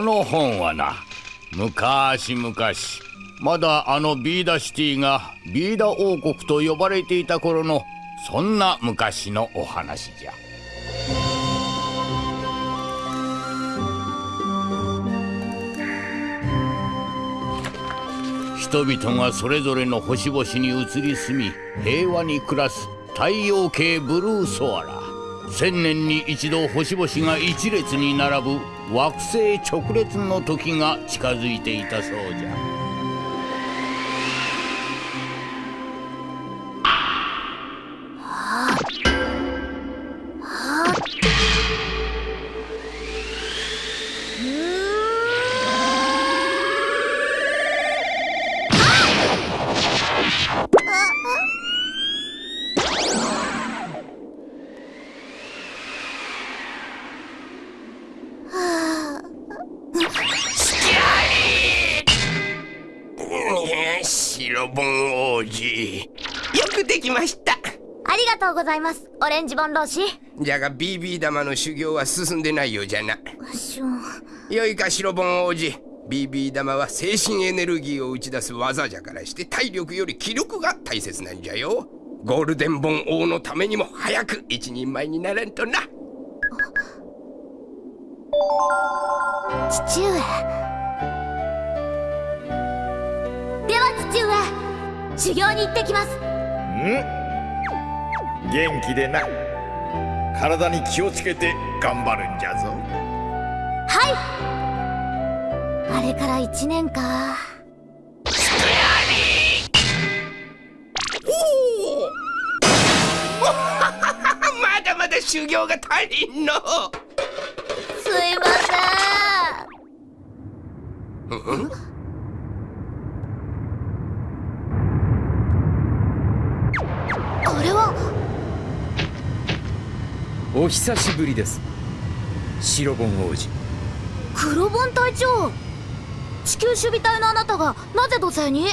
この本はな昔々まだあのビーダシティがビーダ王国と呼ばれていた頃のそんな昔のお話じゃ。人々がそれぞれの星々に移り住み平和に暮らす太陽系ブルーソアラ。千年に一度星々が一列に並ぶ惑星直列の時が近づいていたそうじゃ。ございます。オレンジボン老師じゃが BB 玉の修行は進んでないようじゃな。よいか白盆王子 BB 玉は精神エネルギーを打ち出す技じゃからして体力より気力が大切なんじゃよ。ゴールデンボン王のためにも早く一人前にならんとな。父上。では父上修行に行ってきます。ん？元気でな。体に気をつけて頑張るんじゃぞ。はい。あれから1年か。まだまだ修行が足りんの。すいません？お久しぶりです。白ボン王子。黒ボン隊長地球守備隊のあなたがなぜ土星に？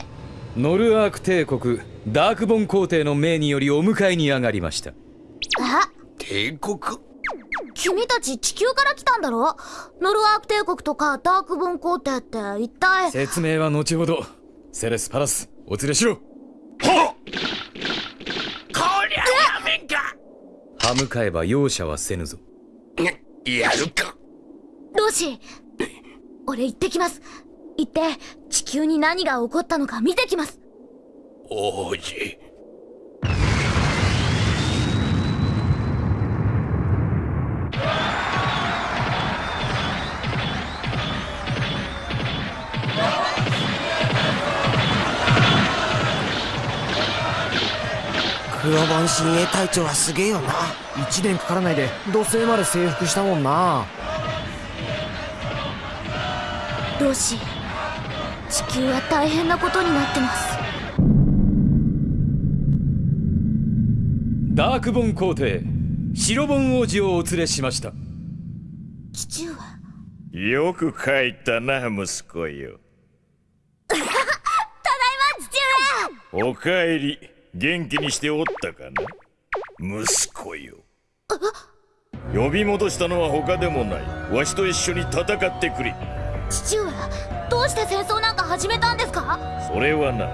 ノルアーク帝国ダークボン皇帝の命によりお迎えに上がりました。え？帝国？君たち地球から来たんだろ？ノルアーク帝国とかダークボン皇帝って一体？説明は後ほど。セレスパラスお連れしろ。はっ歯向かえば容赦はせぬぞ。やるか。ロシ俺行ってきます。行って地球に何が起こったのか見てきます。王子黒番親衛隊長はすげえよな。1年かからないで土星まで征服したもんな。ロシ地球は大変なことになってます。ダークボン皇帝白ボン王子をお連れしました。父上よく帰ったな息子よ。ただいま父おかえり元気にしておったかな？息子よ。呼び戻したのは他でもない。わしと一緒に戦ってくれ。上父上どうして戦争なんか始めたんですか？それはな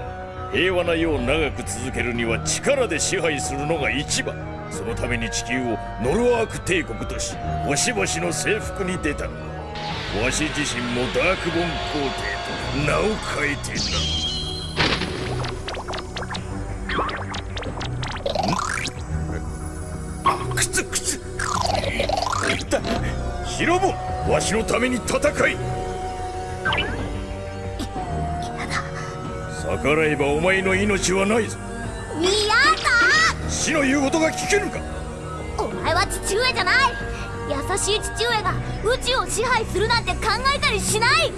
平和な世を長く続けるには力で支配するのが一番。そのために地球をノルワーク帝国とし星々の征服に出たのだ。わし自身もダークボン皇帝と名を変えてなわしのために戦い。逆らえばお前の命はないぞ。嫌だ死の言うことが聞けぬか。お前は父上じゃない。優しい父上が宇宙を支配するなんて考えたりしない。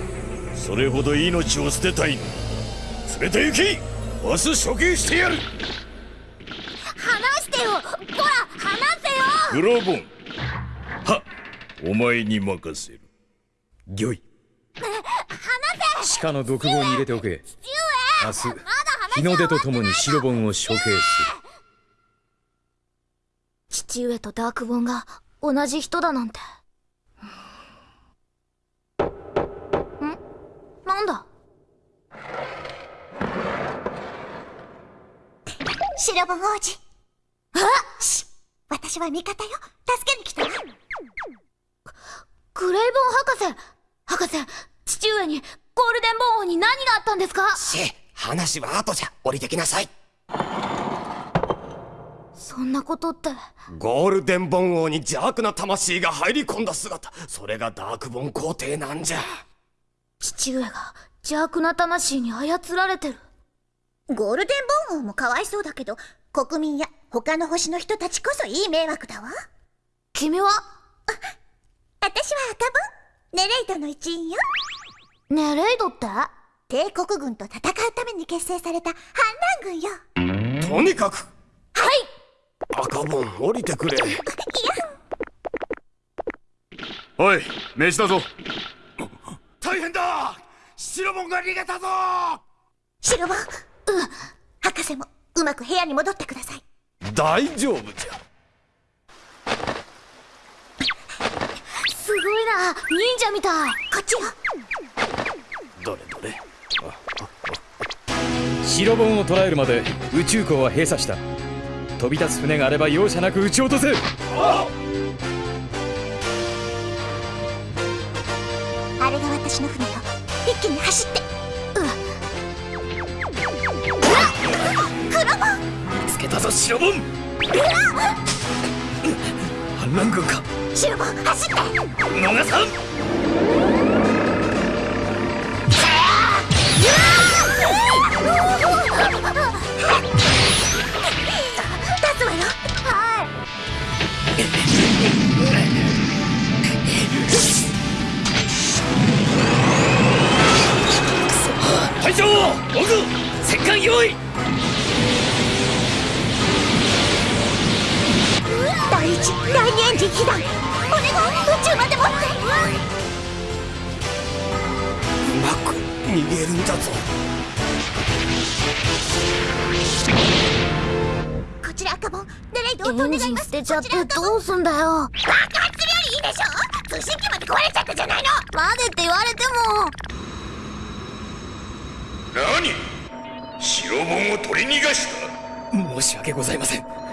それほど命を捨てたい。の連れて行き。明日処刑してやる。話してよ。こら話せよ。グロボン。はお前に任せる。御意話せ。地下の独房に入れておけ。父明日日の出とともに白ボンを処刑する。父上とダークボンが同じ人だなんて。ん？なんだ？白本王子。あし私は味方よ。助けに来たわグレイボン博士博士父上にゴールデンボン王に何があったんですか？シェ話は後じゃ降りてきなさい。そんなことって。ゴールデンボン王に邪悪な魂が入り込んだ姿。それがダークボン皇帝なんじゃ。父上が邪悪な魂に操られてる。ゴールデンボン王もかわいそうだけど国民や他の星の人たちこそいい迷惑だわ。君は？私は赤ボン。ネレイドの一員よ。ネレイドって？帝国軍と戦うために結成された反乱軍よ。とにかく。はい。赤ボン降りてくれ。おい飯だぞ。大変だ。白ボンが逃げたぞ。白ボンうん博士もうまく部屋に戻ってください。大丈夫じゃすごいな。忍者みたい。こっち。よどれどれ。白ボンを捕らえるまで宇宙港は閉鎖した。飛び立つ船があれば容赦なく撃ち落とせ。あれが私の船よ。一気に走って。見つけたぞ白ボン反乱軍か白ボ走って逃さん立つわよい隊長オグ戦艦用意第二エンジン被弾お願い宇宙まで持って。うまく逃げるんだぞ。こちら赤ボンネレイドお願いします。捨てちゃってこちら赤ボンどうすんだよ。爆発するよりいいでしょ。通信機まで壊れちゃったじゃないの。までって言われても。何？白ボンを取り逃がした？申し訳ございません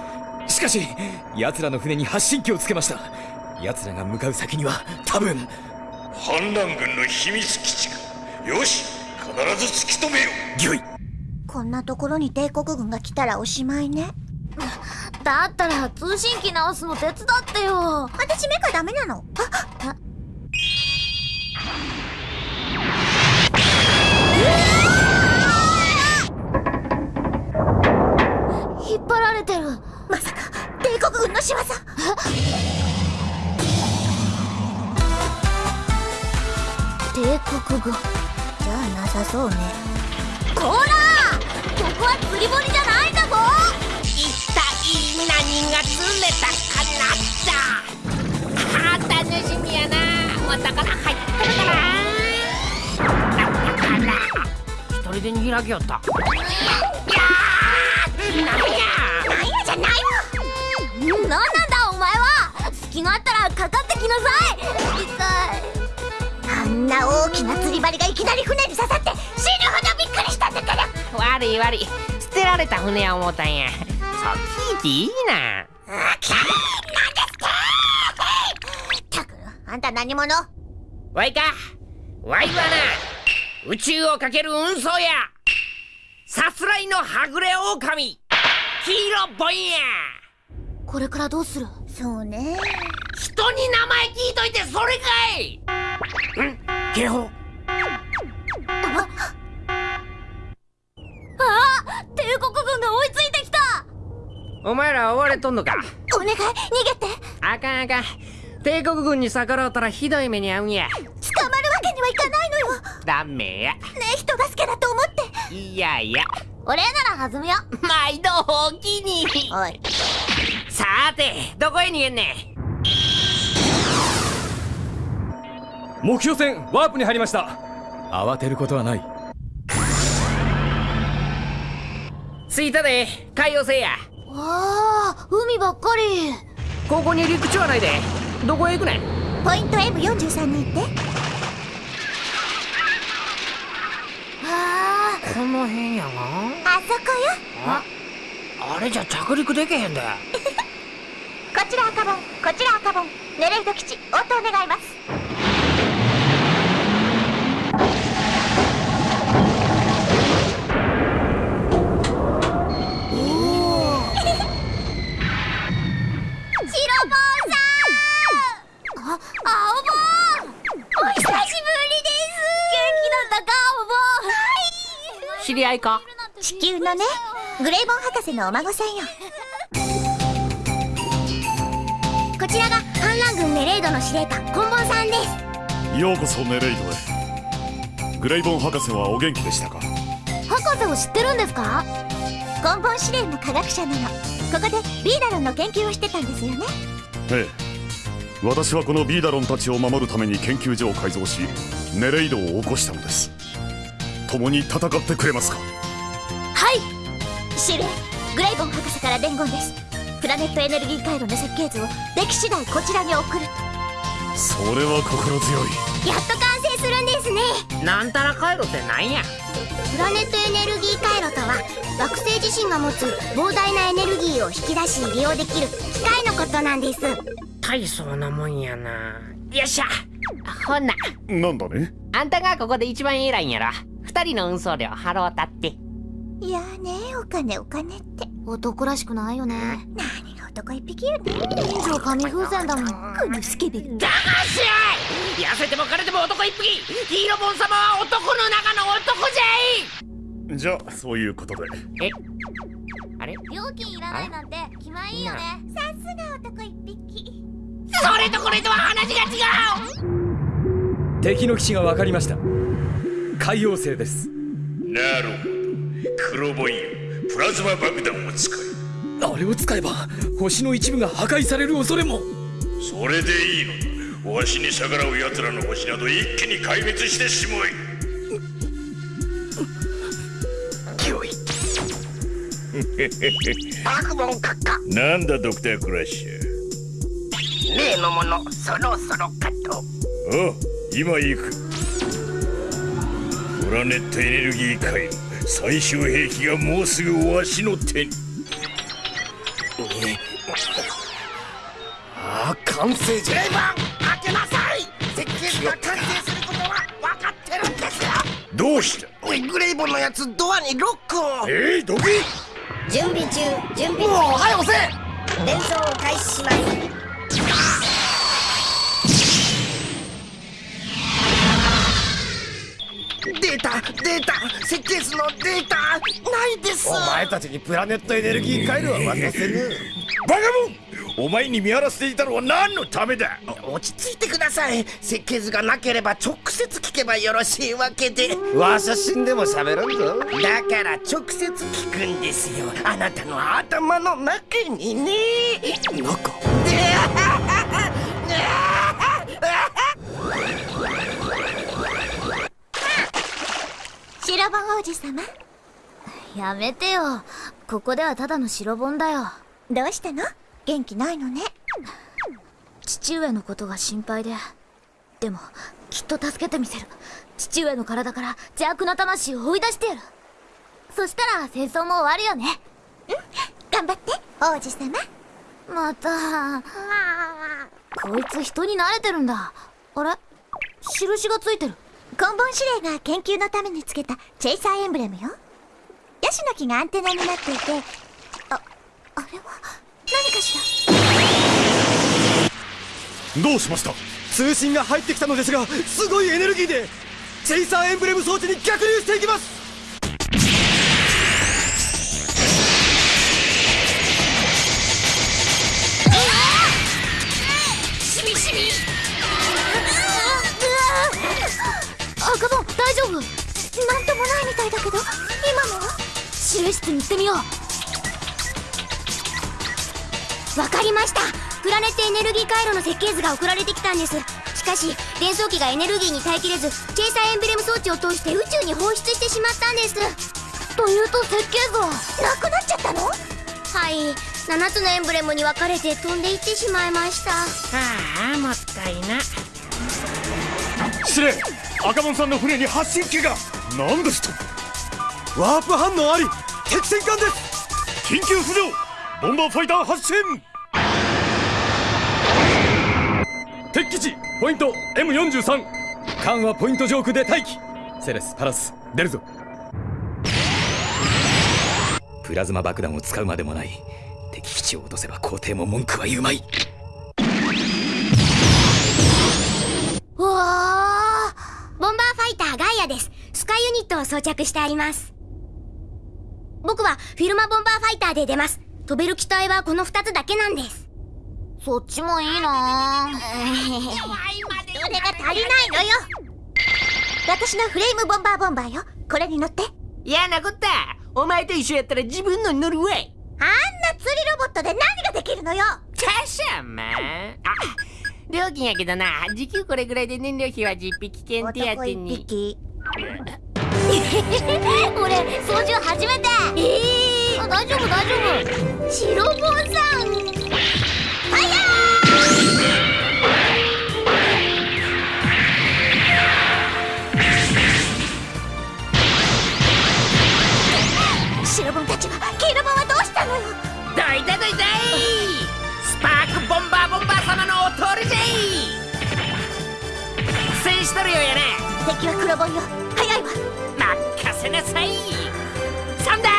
しかし奴らの船に発信機をつけました。奴らが向かう先には多分反乱軍の秘密基地か。よし必ず突き止めよ御意こんなところに帝国軍が来たらおしまいね。だったら通信機直すの手伝ってよ。私メカダメなの。あ引っ張られてるまさか帝国軍の仕業帝国軍？じゃあなさそうね。こらここは釣り堀じゃないんだぞ！一体何が釣れたかな？っちゃあ楽しみやな。またから入ってるから。一人でに開きよった。なん。やなんや。じゃないわなんなんだお前は。隙があったらかかってきなさい。痛いあんな大きな釣り針がいきなり船に刺さって死ぬほどびっくりしたんだから悪い悪い。捨てられた船や思ったんや。そっち行っていいなあなんですかったくあんた何者わいかわいはな宇宙をかける運送やさすらいのはぐれ狼黄色ボンやこれからどうする？そうね。人に名前聞いといてそれかい。ん？警報。あ？帝国軍が追いついてきた。お前ら追われとんのか？お願い逃げて。あかんあかん。帝国軍に逆らうたらひどい目に遭うんや。捕まるわけにはいかないのよ。ねダメや。え人助けだと思って。いやいや俺なら弾むよ。毎度おおきに。おい。さーてどこへ逃げんね目標船ワープに入りました。慌てることはない。着いたで海洋星や。わあ海ばっかり。ここに陸地はないで。どこへ行くねん？ポイント M43 に行ってあこの辺やが？あそこよ。ああれじゃ着陸できへんで。こちら赤ボンこちら赤ボンネレイド基地応答願います。青ボ知り合いか？地球のねグレイボン博士のお孫さんよ。こちらが反乱軍ネレイドの司令官コンボンさんです。ようこそネレイドへ。グレイボン博士はお元気でしたか？博士を知ってるんですか？コンボン司令も科学者なの。ここでビーダロンの研究をしてたんですよね。ええ。私はこのビーダロンたちを守るために研究所を改造しネレイドを起こしたのです共に戦ってくれますか？はい。司令グレイボン博士から伝言です。プラネットエネルギー回路の設計図をでき次第こちらに送る。それは心強い。やっと完成するんですね。なんたら回路ってなんや？プラネットエネルギー回路とは惑星自身が持つ膨大なエネルギーを引き出し利用できる機械のことなんです。大層なもんやな。よっしゃ。ほんな。なんだね？あんたがここで一番偉いんやろ二人の運送料払おうたって。いやーねお金お金って。男らしくないよね。何が男一匹よね以上紙風船だもん。このスケベがだがし痩せても枯れても男一匹。ヒーローボン様は男の中の男じゃい。じゃあそういうことで。え？あれ？料金いらないなんて気前いいよね。さすが男一匹。それとこれとは話が違う。敵の基地が分かりました海洋星です。なるほど。黒ボンよプラズマ爆弾を使いあれを使えば星の一部が破壊される恐れも。それでいいのだわしに逆らう奴らの星など一気に壊滅してしまえ。悪門閣下。なんだドクタークラッシュ。例のものそろそろかとあ今行くプラネットエネルギー回路最終兵器がもうすぐわしの手に。ああ完成じゃ。レイバン開けなさい。設計図が完成することは分かってるんですよ。どうした？グレイボンのやつドアにロックを。えい、ドキ準備中準備もう早押せ。伝送を開始しますタデータ設計図のデータないです。お前たちにプラネットエネルギー回路は渡せぬ。バカモンお前に見張らせていたのは何のためだ？落ち着いてください。設計図がなければ直接聞けばよろしいわけで。わしゃ死んでも喋らんぞ。だから直接聞くんですよ。あなたの頭の中にね。中ボン王子様。やめてよ。ここではただの白本だよ。どうしたの？元気ないのね。父上のことが心配で。でもきっと助けてみせる。父上の体から邪悪な魂を追い出してやる。そしたら戦争も終わるよね。うん？頑張って王子様。またこいつ人に慣れてるんだ。あれ？印がついてるコンボン司令が研究のためにつけたチェイサーエンブレムよ。ヤシの木がアンテナになっていてああれは何かしら？どうしました？通信が入ってきたのですがすごいエネルギーでチェイサーエンブレム装置に逆流していきます！指令室に行ってみよう。わかりました。プラネットエネルギー回路の設計図が送られてきたんです。しかし伝送機がエネルギーに耐えきれずチェイサーエンブレム装置を通して宇宙に放出してしまったんです。というと設計図はなくなっちゃったの？はい。7つのエンブレムに分かれて飛んでいってしまいました。ああもったいな。司令赤門さんの船に発信機が。何ですと。ワープ反応あり敵戦艦です。緊急浮上。ボンバーファイター発進。敵基地ポイント M43 艦はポイント上空で待機。セレスパラス出るぞ。プラズマ爆弾を使うまでもない。敵基地を落とせば皇帝も文句は言うまい。わボンバーファイターガイアです。スカイユニットを装着してあります。僕はフィルマボンバーファイターで出ます。飛べる機体はこの2つだけなんです。そっちもいいな。それが足りないのよ。私のフレームボンバーボンバーよ。これに乗って。嫌なこった。お前と一緒やったら自分のに乗るわい。あんな釣りロボットで何ができるのよ。たしゃまあ料金やけどな。時給これぐらいで燃料費は実費危険手当に 俺操縦初めて。ええー、大丈夫大丈夫。白ボンさん。ファイヤー！白ボンたちは黄色ボンはどうしたのよ？どいたどいたい。スパークボンバーボンバー様のお通りじゃい。苦戦しとるようやな敵は黒ボンよせなさい。サンダー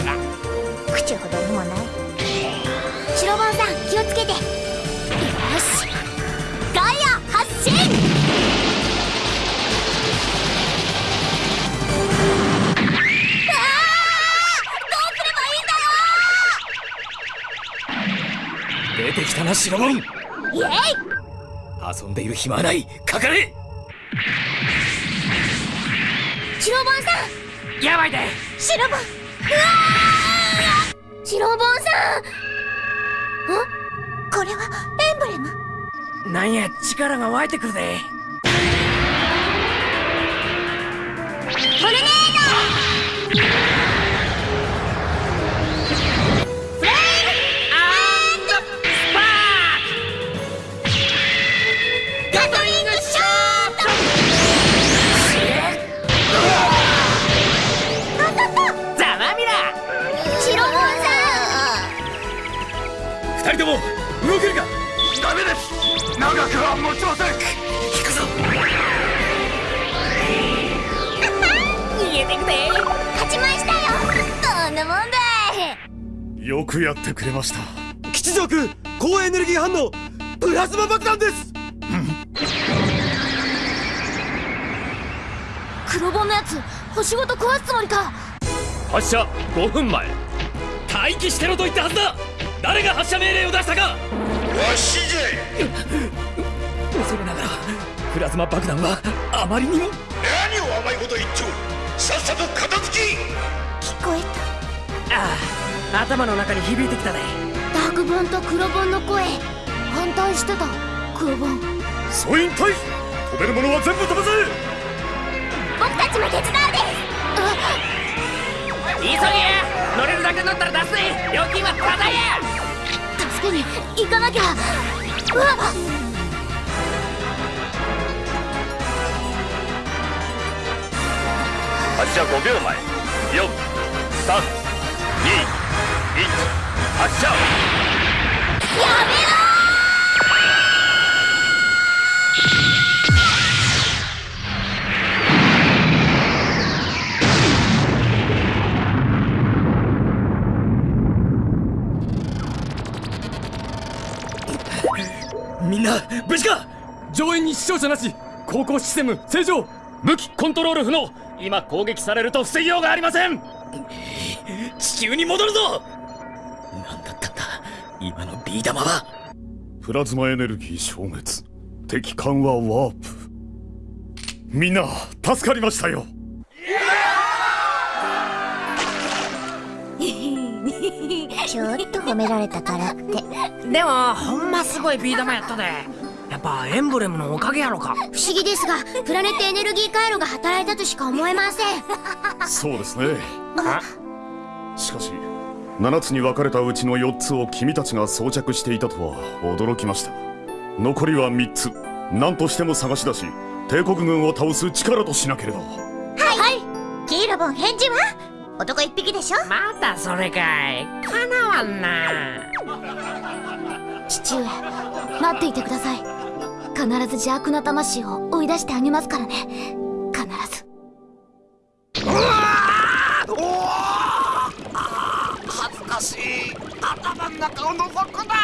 あら。口ほどにもない？白ボンさん気をつけて。よし。ガイア発進。出てきたな白ボン。イエイ。遊んでいる暇はない。かかれやばいで。白ボン。ボンさん。これはエンブレム？なんや力が湧いてくるで。トルネー発射5分前。待機してろと言ったはずだ。誰が発射命令を出したか。わしじゃ恐れながらプラズマ爆弾はあまりにも。何を甘いこと言っちょさっさと片付き聞こえた。ああ頭の中に響いてきたでダークボンと黒ボンの声。反対してた。黒ボン。総員隊飛べるものは全部飛ばせ。僕たちも手伝うです急げ。乗れるだけ乗ったら出すぜ。料金はタダや。助けに行かなきゃ。うわっ。発射5秒前。432 1発射やめろ上演に死傷者なし航行システム正常武器コントロール不能。今攻撃されると防ぎようがありません。地球に戻るぞ。何だったんだ。今のビー玉は。プラズマエネルギー消滅。敵艦はワープ。みんな助かりましたよ。ちょっと褒められたからって。でもほんますごいビー玉やったでやっぱエンブレムのおかげやろか。不思議ですがプラネットエネルギー回路が働いたとしか思えません。そうですね。しかし7つに分かれたうちの4つを君たちが装着していたとは驚きました。残りは3つ。何としても探し出し帝国軍を倒す力としなければ。はい。キーロボン返事は？男一匹でしょ？またそれかい。かなわんな。父上待っていてください必ず邪悪な魂を追い出してあげますからね。必ず。恥ずかしい。頭の中を覗くな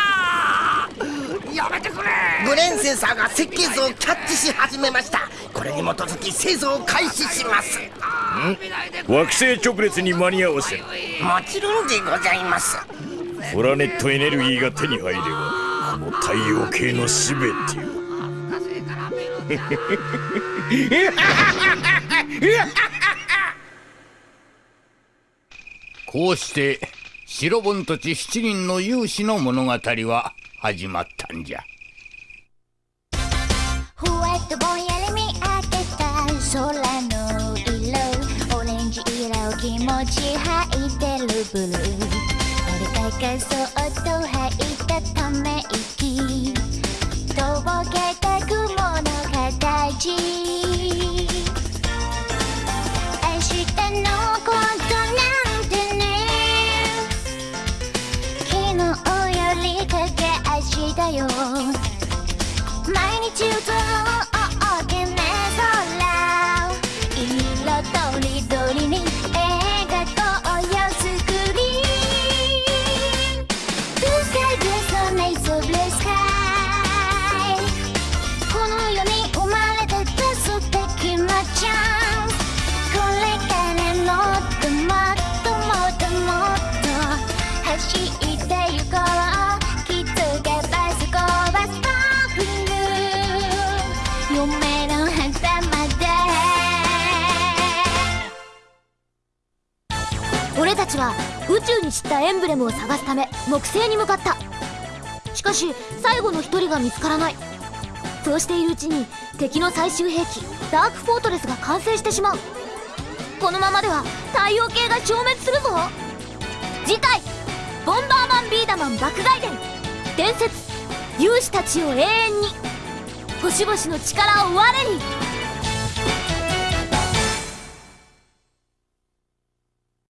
やめてくれ。ブレーンセンサーが設計図をキャッチし始めました。これに基づき製造を開始します。惑星直列に間に合わせる。もちろんでございます。プラネットエネルギーが手に入ればこの太陽系の全てをこうして白盆たち7人の勇士の物語は始まったんじゃ。ふわっとぼんやり見上げた空の色オレンジ色気持ち吐いてるブルー。俺がかそっと吐いたため息。とぼけた雲の形。明日のことなんてね。昨日よりかけ明日よ。毎日歌う。に散ったエンブレムを探すため木星に向かった。しかし最後の一人が見つからない。そうしているうちに敵の最終兵器ダークフォートレスが完成してしまう。このままでは太陽系が消滅するぞ。次回「ボンバーマンビーダマン爆外伝。伝説勇士たちを永遠に。星々の力を我に」